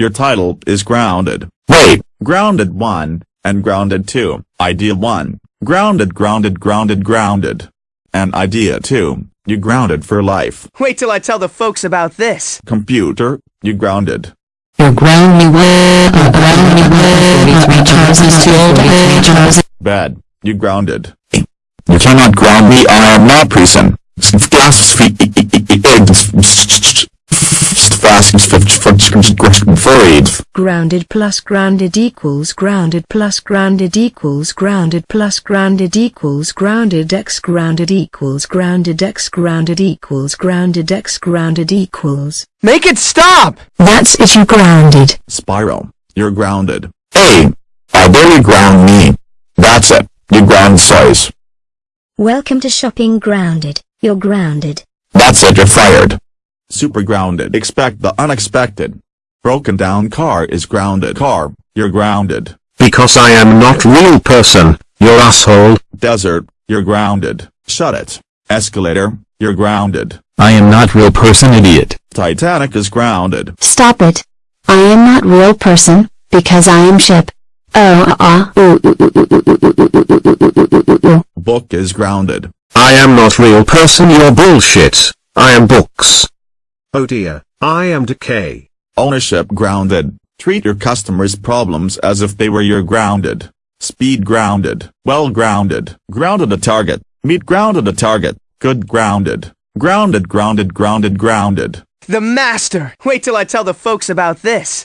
Your title is grounded. Wait, Grounded 1, and Grounded 2. Idea 1. Grounded grounded grounded grounded. And Idea 2. You grounded for life. Wait till I tell the folks about this. Computer, you grounded. You're ground me way, uh, ground me way, 43 choices too old, 43 choices. Bed, you grounded. you cannot ground me, I am not prison. Furried. Grounded plus grounded equals grounded plus grounded equals grounded plus grounded equals grounded x grounded equals grounded x grounded equals grounded x grounded equals. Make it stop! That's it you grounded. Spiral, you're grounded. Hey, I dare you ground me. That's it, you ground size. Welcome to shopping grounded. You're grounded. That's it, you're fired super grounded. Expect the unexpected. Broken down car is grounded car, you're grounded. Because I am not real person, you're asshole. Desert, you're grounded. Shut it. Escalator, you're grounded. I am not real person idiot. Titanic is grounded. Stop it. I am not real person, because I am ship. Oh ah uh, Book is grounded. I am not real person you're bullshit. I am books. Oh dear, I am decay. Ownership grounded. Treat your customers' problems as if they were your grounded. Speed grounded. Well grounded. Grounded a target. Meet grounded a target. Good grounded. Grounded grounded grounded grounded. The master! Wait till I tell the folks about this.